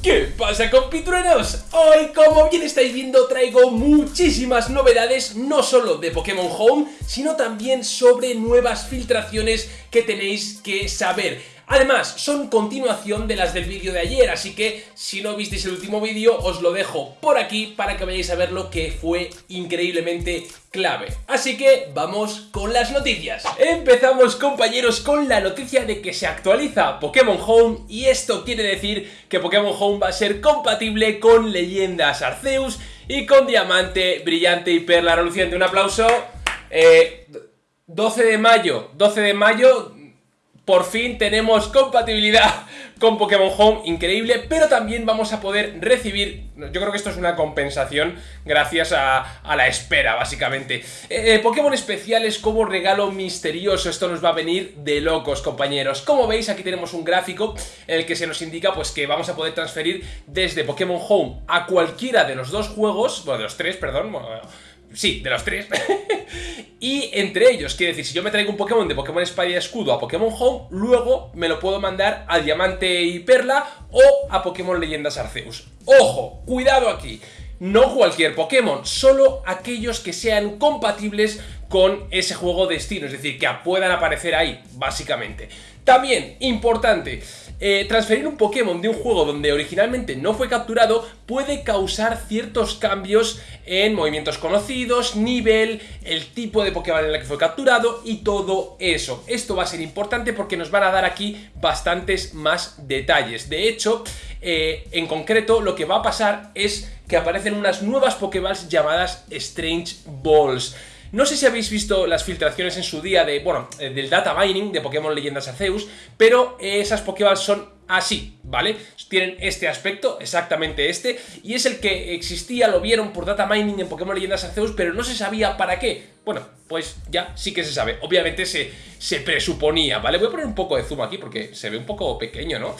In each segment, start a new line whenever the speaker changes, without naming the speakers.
¿Qué pasa compitruenos? Hoy, como bien estáis viendo, traigo muchísimas novedades, no solo de Pokémon Home, sino también sobre nuevas filtraciones que tenéis que saber. Además, son continuación de las del vídeo de ayer, así que si no visteis el último vídeo, os lo dejo por aquí para que vayáis a ver lo que fue increíblemente clave. Así que vamos con las noticias. Empezamos compañeros con la noticia de que se actualiza Pokémon Home y esto quiere decir que Pokémon Home va a ser compatible con Leyendas Arceus y con Diamante, Brillante y Perla Reluciente. Un aplauso. 12 eh, de mayo, 12 de mayo por fin tenemos compatibilidad con Pokémon Home, increíble, pero también vamos a poder recibir, yo creo que esto es una compensación gracias a, la espera, básicamente. Eh, eh, Pokémon especiales como regalo misterioso, esto nos va a venir de locos, compañeros. Como veis, aquí tenemos un gráfico en el que se nos indica pues que vamos a poder transferir desde Pokémon Home a cualquiera de los dos juegos, bueno, de los tres, perdón, sí, de los tres, y entre ellos, quiere decir, si yo me traigo un Pokémon de Pokémon Espada y Escudo a Pokémon Home, luego me lo puedo mandar a Diamante y Perla o a Pokémon Leyendas Arceus. ¡Ojo! ¡Cuidado aquí! No cualquier Pokémon, solo aquellos que sean compatibles con ese juego destino, es decir, que puedan aparecer ahí, básicamente. También, importante, eh, transferir un Pokémon de un juego donde originalmente no fue capturado puede causar ciertos cambios en movimientos conocidos, nivel, el tipo de Pokémon en el que fue capturado y todo eso. Esto va a ser importante porque nos van a dar aquí bastantes más detalles. De hecho, eh, en concreto lo que va a pasar es que aparecen unas nuevas Pokéballs llamadas Strange Balls. No sé si habéis visto las filtraciones en su día de, bueno, eh, del data mining de Pokémon Leyendas Arceus, pero esas Pokéballs son así, ¿vale? Tienen este aspecto, exactamente este, y es el que existía, lo vieron por data mining en Pokémon Leyendas Arceus, pero no se sabía para qué. Bueno, pues ya sí que se sabe. Obviamente se, se presuponía, ¿vale? Voy a poner un poco de zoom aquí porque se ve un poco pequeño, ¿no?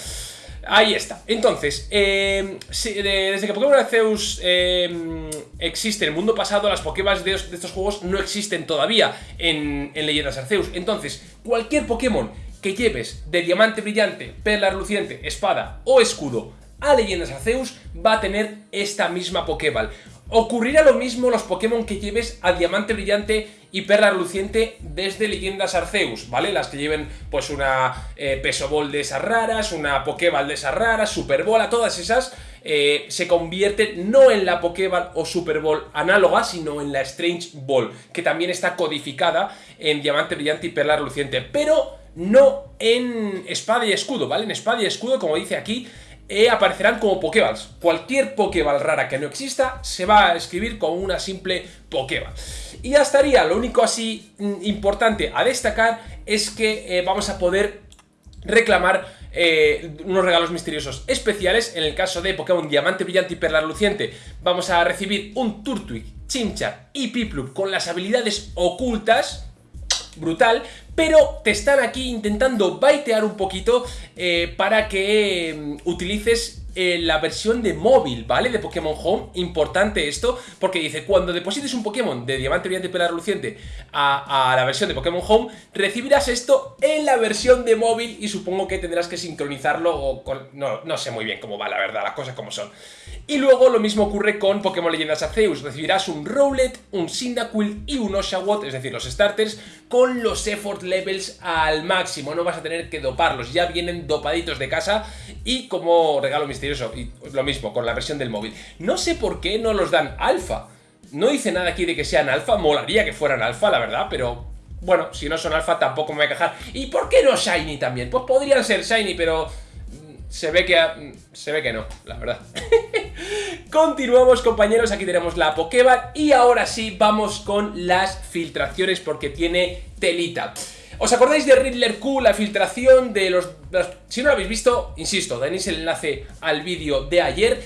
Ahí está. Entonces, eh, desde que Pokémon Arceus eh, existe en el mundo pasado, las Pokéballs de, estos juegos no existen todavía en, en Leyendas Arceus. Entonces, cualquier Pokémon que lleves de Diamante Brillante, Perla Reluciente, Espada o Escudo a Leyendas Arceus va a tener esta misma Pokéball. Ocurrirá lo mismo los Pokémon que lleves a Diamante Brillante y Perla Reluciente desde Leyendas Arceus, ¿vale? Las que lleven pues una eh, Peso Ball de esas raras, una Pokéball de esas raras, Super Bola, todas esas eh, se convierten no en la Pokéball o Super Bowl análoga, sino en la Strange Ball, que también está codificada en Diamante Brillante y Perla Reluciente, pero no en Espada y Escudo, ¿vale? En Espada y Escudo, como dice aquí, e aparecerán como Pokéballs. Cualquier Pokéball rara que no exista se va a escribir como una simple Pokéball. Y ya estaría, lo único así mm, importante a destacar es que eh, vamos a poder reclamar eh, unos regalos misteriosos especiales. En el caso de Pokémon Diamante Brillante y Perla Luciente vamos a recibir un Turtwig, Chimchar y Piplup con las habilidades ocultas brutal, pero te están aquí intentando baitear un poquito eh, para que mm, utilices eh, la versión de móvil, ¿vale? De Pokémon Home, importante esto, porque dice, cuando deposites un Pokémon de Diamante Brillante Pela Reluciente a, la versión de Pokémon Home, recibirás esto en la versión de móvil y supongo que tendrás que sincronizarlo. No, no sé muy bien cómo va, la verdad, las cosas como son. Y luego lo mismo ocurre con Pokémon Leyendas Arceus, recibirás un Rowlet, un Cyndaquil y un Oshawott, es decir, los starters, con los effort levels al máximo, no vas a tener que doparlos, ya vienen dopaditos de casa y como regalo misterioso y lo mismo con la versión del móvil. No sé por qué no los dan alfa. No dice nada aquí de que sean alfa, molaría que fueran alfa, la verdad, pero bueno, si no son alfa tampoco me voy a quejar. ¿Y por qué no Shiny también? Pues podrían ser Shiny, pero mm, se ve que, mm, se ve que no, la verdad. Continuamos compañeros, aquí tenemos la Pokéball y ahora sí vamos con las filtraciones porque tiene telita. ¿Os acordáis de Riddler Q, la filtración de los, Si no lo habéis visto, insisto, tenéis el enlace al vídeo de ayer.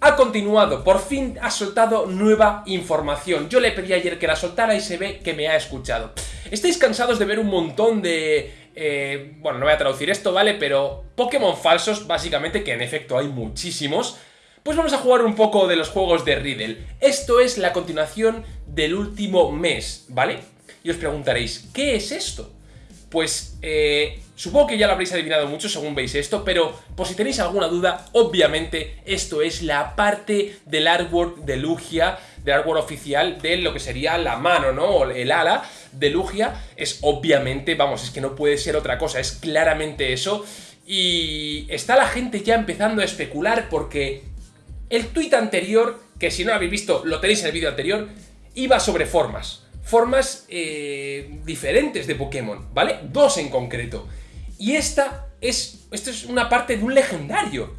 Ha continuado, por fin ha soltado nueva información. Yo le pedí ayer que la soltara y se ve que me ha escuchado. ¿Estáis cansados de ver un montón de... Eh, bueno, no voy a traducir esto, ¿vale? Pero Pokémon falsos, básicamente, que en efecto hay muchísimos. Pues vamos a jugar un poco de los juegos de Riddle. Esto es la continuación del último mes, ¿vale? Y os preguntaréis, ¿qué es esto? pues eh, supongo que ya lo habréis adivinado mucho según veis esto, pero por si tenéis alguna duda, obviamente esto es la parte del artwork de Lugia, del artwork oficial de lo que sería la mano, ¿no? O el ala de Lugia, es obviamente, vamos, es que no puede ser otra cosa, es claramente eso, y está la gente ya empezando a especular porque el tuit anterior, que si no habéis visto lo tenéis en el vídeo anterior, iba sobre formas formas eh, diferentes de Pokémon, ¿vale? Dos en concreto. Y esta es, esto es una parte de un legendario.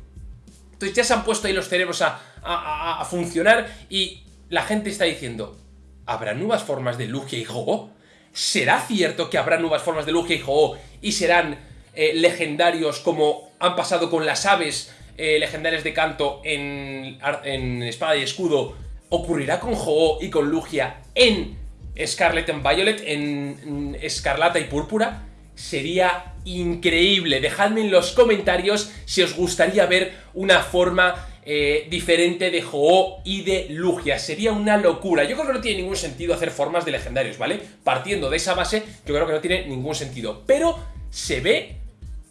Entonces ya se han puesto ahí los cerebros a, a, funcionar y la gente está diciendo, ¿habrá nuevas formas de Lugia y ho ¿Será cierto que habrá nuevas formas de Lugia y ho y serán eh, legendarios como han pasado con las aves eh, legendarias de canto en, en Espada y Escudo? ¿Ocurrirá con ho y con Lugia en Scarlet and Violet en Escarlata y Púrpura. Sería increíble. Dejadme en los comentarios si os gustaría ver una forma eh, diferente de Ho y de Lugia. Sería una locura. Yo creo que no tiene ningún sentido hacer formas de legendarios, ¿vale? Partiendo de esa base, yo creo que no tiene ningún sentido. Pero se ve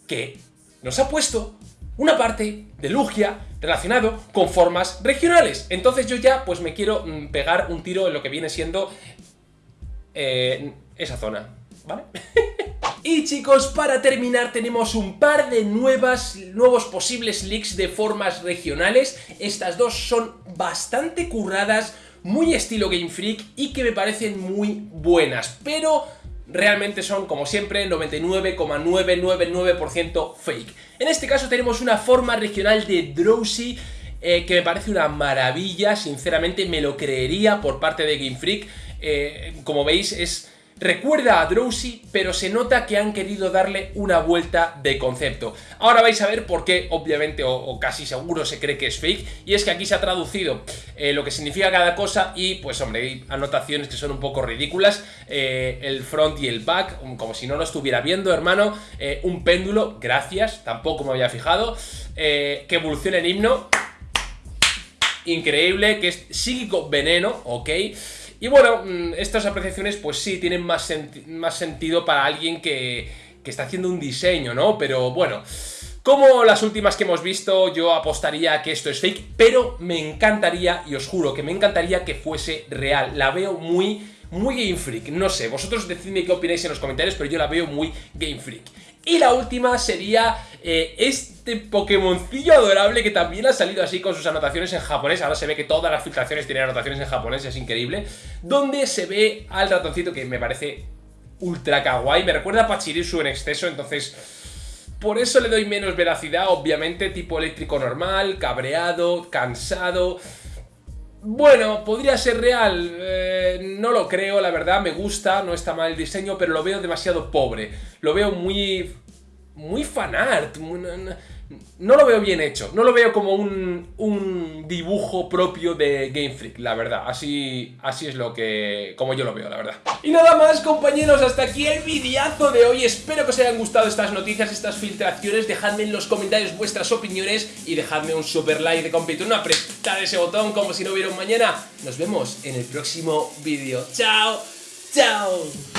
que nos ha puesto una parte de Lugia relacionado con formas regionales. Entonces yo ya pues me quiero mm, pegar un tiro en lo que viene siendo eh, esa zona, ¿vale? y chicos, para terminar tenemos un par de nuevas, nuevos posibles leaks de formas regionales. Estas dos son bastante curradas, muy estilo Game Freak y que me parecen muy buenas, pero realmente son, como siempre, 99,999% fake. En este caso tenemos una forma regional de Drowsy eh, que me parece una maravilla, sinceramente me lo creería por parte de Game Freak. Eh, como veis, es recuerda a Drowsy, pero se nota que han querido darle una vuelta de concepto. Ahora vais a ver por qué, obviamente, o, casi seguro se cree que es fake, y es que aquí se ha traducido eh, lo que significa cada cosa y, pues hombre, hay anotaciones que son un poco ridículas, eh, el front y el back, como si no lo estuviera viendo, hermano, un péndulo, gracias, tampoco me había fijado, que evoluciona en himno, increíble, que es psíquico veneno, ok, y bueno, mm, estas apreciaciones pues sí tienen más, más sentido para alguien que, que está haciendo un diseño, ¿no? Pero bueno... Como las últimas que hemos visto, yo apostaría que esto es fake, pero me encantaría, y os juro que me encantaría que fuese real. La veo muy, muy Game Freak. No sé, vosotros decidme qué opináis en los comentarios, pero yo la veo muy Game Freak. Y la última sería eh, este Pokémoncillo adorable que también ha salido así con sus anotaciones en japonés. Ahora se ve que todas las filtraciones tienen anotaciones en japonés, es increíble. Donde se ve al ratoncito que me parece ultra kawaii. Me recuerda a Pachirisu en exceso, entonces... Por eso le doy menos veracidad, obviamente, tipo eléctrico normal, cabreado, cansado... Bueno, podría ser real, eh, no lo creo, la verdad, me gusta, no está mal el diseño, pero lo veo demasiado pobre. Lo veo muy... muy fanart, no, lo veo bien hecho, no lo veo como un, un, dibujo propio de Game Freak, la verdad. Así, así es lo que... como yo lo veo, la verdad. Y nada más, compañeros, hasta aquí el videazo de hoy. Espero que os hayan gustado estas noticias, estas filtraciones. Dejadme en los comentarios vuestras opiniones y dejadme un super like de compito, no apretar ese botón como si no hubiera un mañana. Nos vemos en el próximo vídeo. ¡Chao! ¡Chao!